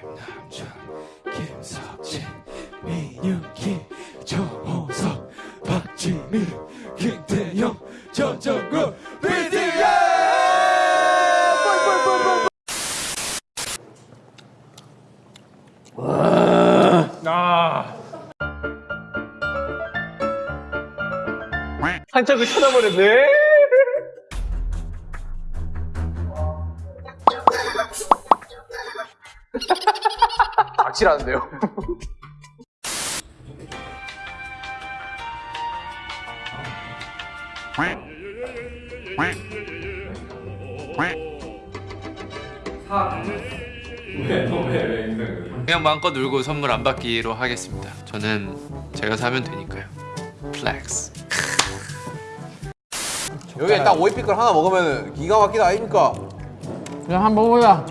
김남준, 김석진, 민윤기, 조호석, 박지민, 김태형, BTS! 한짝을 쳐다버렸 네. 확실한데요? 그냥 마음껏 놀고 선물 안 받기로 하겠습니다. 저는 제가 사면 되니까요. Flex. 여기에 딱 오이피클 하나 먹으면 기가 막히다 아닙니까? 그냥 한번 먹어보자.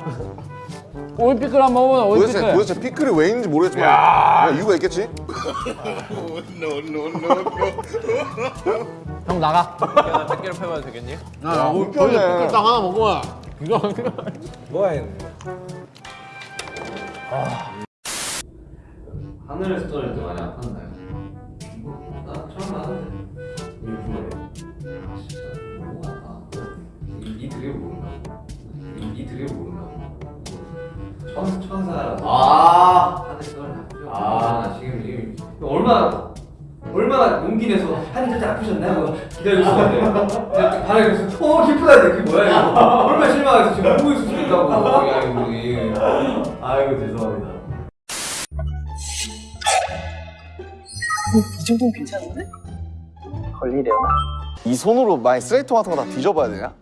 올피클 한번 먹어보자. 도대체, 올피클. 도대체 피클이 왜 있는지 모르겠지만 야, 이유가 있겠지? 형 나가. 몇 개를 패면 되겠니? 야, 웃겼네. 딱 하나 먹어봐. 이거 뭐야 했는데? 하늘에서 떨어질 때 많이 아팠나요? 바람이 그래서 어 기쁘다는데 그게 뭐야 이거 얼마나 실망해서 지금 울고 있을 수도 있다고. 아이고 이 아이고. 죄송합니다. 이 손으로 만약 쓰레기통 같은 거 다 뒤져봐야 되냐?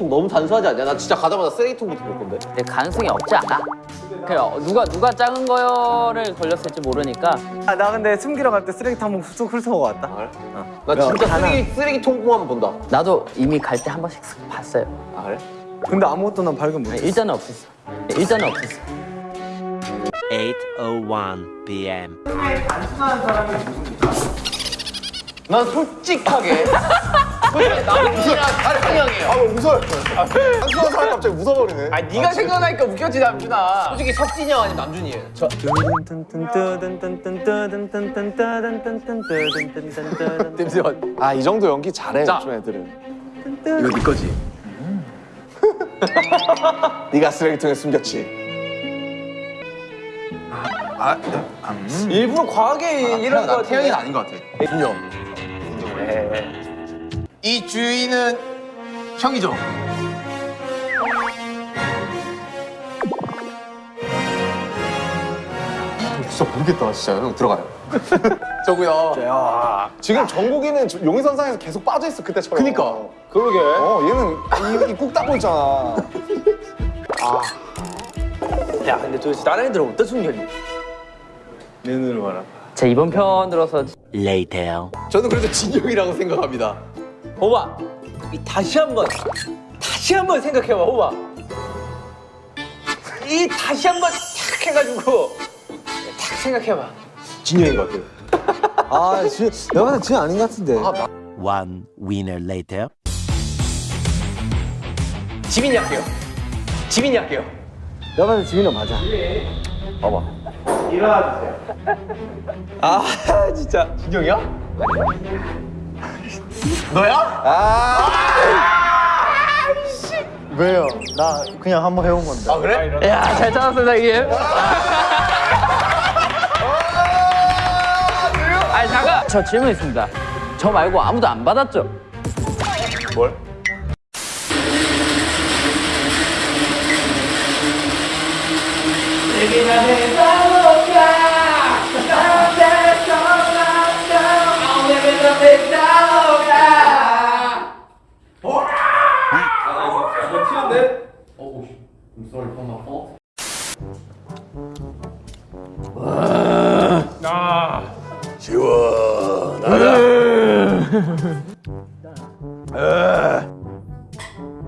쓰레기통 너무 단순하지 않냐? 나 진짜 가자마자 쓰레기통부터 볼 건데. 근데 가능성이 없지 않아. 그냥 누가 누가 작은 거를 걸렸을지 모르니까 아, 나 근데 숨기러 갈 때 쓰레기통 한번 쑥 훑어보고 왔다. 나 진짜 쓰레기 쓰레기통만 본다. 나도 이미 갈 때 한 번씩 쓱 봤어요. 아 그래? 근데 아무것도 난 발견 못했어. 일자는 없었어. 일자는 없었어. 8:01 p.m. 난 솔직하게 남준이랑 다른 성향이에요. 아, 왜 웃어요? 사람 갑자기 웃어버리네. 아 네가 생각나니까 웃겼지 남준아. 솔직히 석진이 형 아니면 남준이에요. 저. 아, 이 정도 연기 잘해, 자. 좀 애들은. 이거 네 거지. 네가 쓰레기통에 숨겼지. 일부러 과하게 이런 거 같아. 태양이 아닌 것 같아. 인정. 이 주인은 형이죠. 진짜 모르겠다, 진짜. 형, 들어가요. 저고요. 지금 정국이는 저- 용의선상에서 계속 빠져있어, 그때처럼. 그니까. 그러게. 어, 얘는 입국 닦고 있잖아. 야, 근데 도대체 다른 애들은 어떤 숨겼니? 내 눈을 봐라. 제 이번 편 들어서 Later. 저는 그래도 진영이라고 생각합니다. 이 다시 한번 다시 한번 생각해봐, 호바. 이 다시 한번 탁 해가지고 탁 생각해봐. 진영인 것 같아요. 아, 지, 내가 봤을 때 지금 아닌 것 같은데. One winner later. 지민이 할게요. 지민이 할게요. 내가 봤을 때 지민아 맞아. 아 진짜 진영이야? 너야? 왜요? 나 그냥 한번 해온 건데. 아 그래? 야 잘 찾았습니다 이게. 아니 잠깐 저 질문 있습니다. 저 말고 아무도 안 받았죠? 뭘? 이거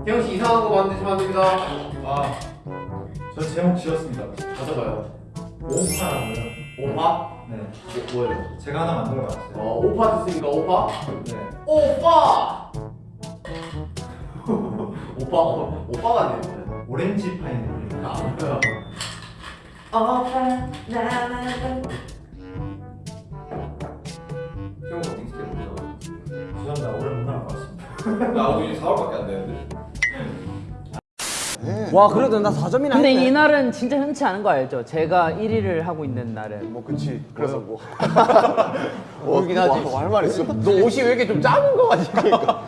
태영 씨 이상한 거 만드시면 안 됩니다. 아, 저 제목 지었습니다. 가져가요. 오파라고요? 오파? 네. 뭐, 뭐예요? 제가 하나 만들어 봤어요. 어, 오파 됐으니까 오파? 네. 오빠! 오빠, 어, 오빠 같네요. 오렌지 파인애플. 아 뭐야 형 이제 4월밖에 안 되는데 와 그래도 나 4점이나 근데 했네. 이 날은 진짜 흔치 않은 거 알죠? 제가 1위를 하고 있는 날은 뭐 그치 그래서 뭐 모르긴 하지. 뭐할말 있어? 너 옷이 왜 이렇게 좀 작은 거 같지? 그러니까.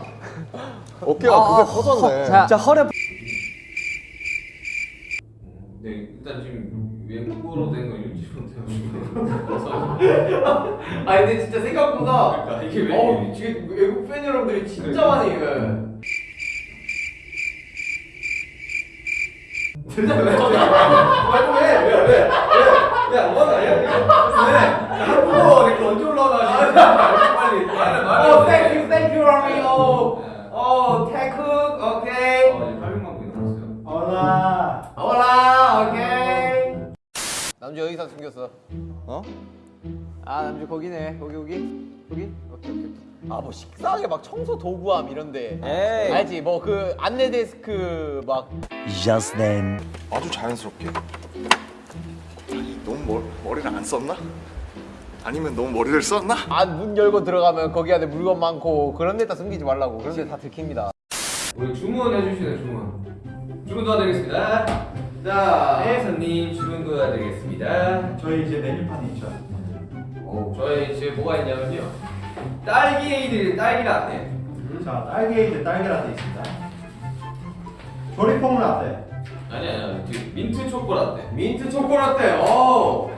어깨가 그새 커졌네 자, 진짜 허리 네 일단 지금 외국어로 된거 읽지 못해가지고 아 근데 진짜 생각보다 그러니까 이게 왜 어, 지금 외국 팬 여러분들이 진짜 많이 읽어요. 말좀 해! 남주 여기서 숨겼어. 어? 아, 남주 거기네. 거기, 거기. 여기? 오케이, 오케이. 아, 뭐 식사하게 막 청소 도구함 이런데. 에이. 알지? 뭐 그 안내 데스크 막 Just then. 아주 자연스럽게 아니, 너무 머리, 머리를 안 썼나? 아니면 너무 머리를 썼나? 안문 열고 들어가면 거기 안에 물건 많고 그런 데다 숨기지 말라고. 그런 데 다 들킵니다. 우리 주문해 주시네 주문 주문 도와드리겠습니다 자 네, 손님 주문 도와드리겠습니다 저희 이제 메뉴판이 있죠. 오, 저희 지금 뭐가 있냐면요 딸기 에이드 딸기 라떼 자, 딸기 에이드 딸기 라떼 있습니다. 죠리퐁 라떼. 아니 아니 그 민트 초코 라떼 민트 초코 라떼 오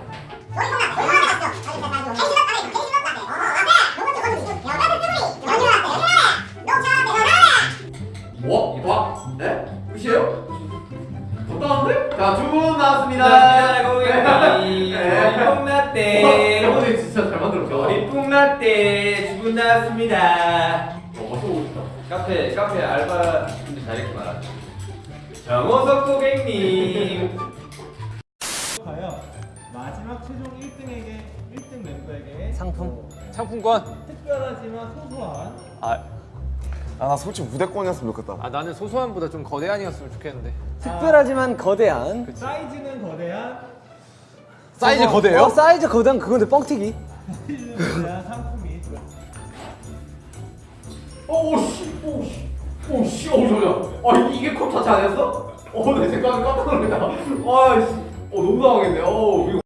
뭐? 와? 네? 끝이에요? 자 주문 나왔습니다. 고객님 조리퐁라떼 오늘 진짜 잘 만들었다. 조리퐁라떼 주문 나왔습니다. 어 어서 오셨다 카페 카페 알바 분들 잘 이렇게 말하죠. 정호석 고객님. 가요. 마지막 최종 1등에게 1등 멤버에게 상품? 상품권. 특별하지만 소소한 아 나 솔직히 무대권이었으면 좋겠다 아, 나는 소소한보다 좀 거대한이었으면 좋겠는데. 특별하지만 거대한. 사이즈는 거대한 사이즈 어, 거대해요? 어, 사이즈 거대한 그건데 뻥튀기. 사이즈는 거대한 상품이. 오씨 오씨 오씨 오 저저 아 이게 컵 자체 아니었어? 어 내 생각에 깜짝 놀랐다 아 씨 어 너무 당황했네 어 이거